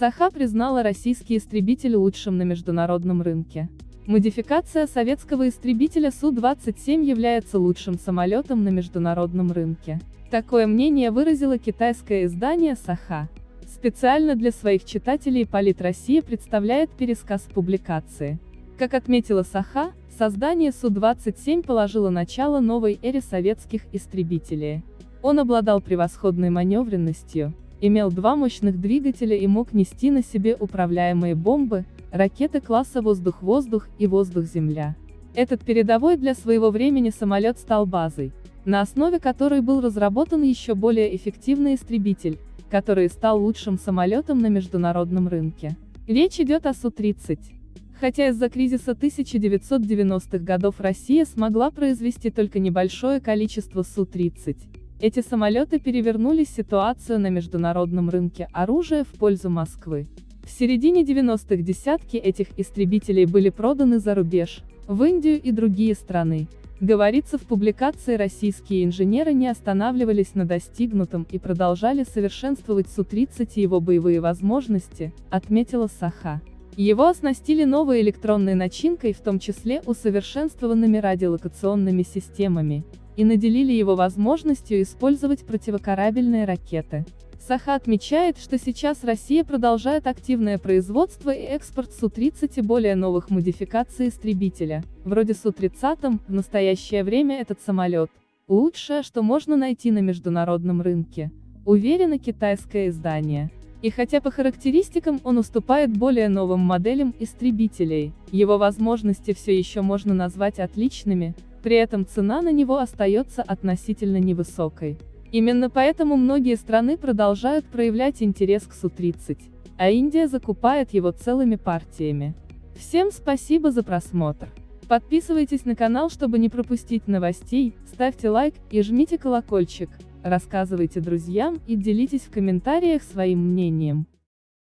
Саха признала российский истребитель лучшим на международном рынке. Модификация советского истребителя Су-27 является лучшим самолетом на международном рынке. Такое мнение выразило китайское издание «Саха». Специально для своих читателей Полит Россия представляет пересказ публикации. Как отметила Саха, создание Су-27 положило начало новой эре советских истребителей. Он обладал превосходной маневренностью, имел два мощных двигателя и мог нести на себе управляемые бомбы, ракеты класса воздух-воздух и воздух-земля. Этот передовой для своего времени самолет стал базой, на основе которой был разработан еще более эффективный истребитель, который стал лучшим самолетом на международном рынке. Речь идет о Су-30. Хотя из-за кризиса 1990-х годов Россия смогла произвести только небольшое количество Су-30, эти самолеты перевернули ситуацию на международном рынке оружия в пользу Москвы. В середине 90-х десятки этих истребителей были проданы за рубеж, в Индию и другие страны. Говорится в публикации российские инженеры не останавливались на достигнутом и продолжали совершенствовать Су-30 и его боевые возможности, отметила Саха. Его оснастили новой электронной начинкой, в том числе усовершенствованными радиолокационными системами, и наделили его возможностью использовать противокорабельные ракеты. Саха отмечает, что сейчас Россия продолжает активное производство и экспорт Су-30 и более новых модификаций истребителя, вроде Су-30, в настоящее время этот самолет – лучшее, что можно найти на международном рынке, уверено китайское издание. И хотя по характеристикам он уступает более новым моделям истребителей, его возможности все еще можно назвать отличными, при этом цена на него остается относительно невысокой. Именно поэтому многие страны продолжают проявлять интерес к Су-30, а Индия закупает его целыми партиями. Всем спасибо за просмотр. Подписывайтесь на канал, чтобы не пропустить новостей, ставьте лайк и жмите колокольчик, рассказывайте друзьям и делитесь в комментариях своим мнением.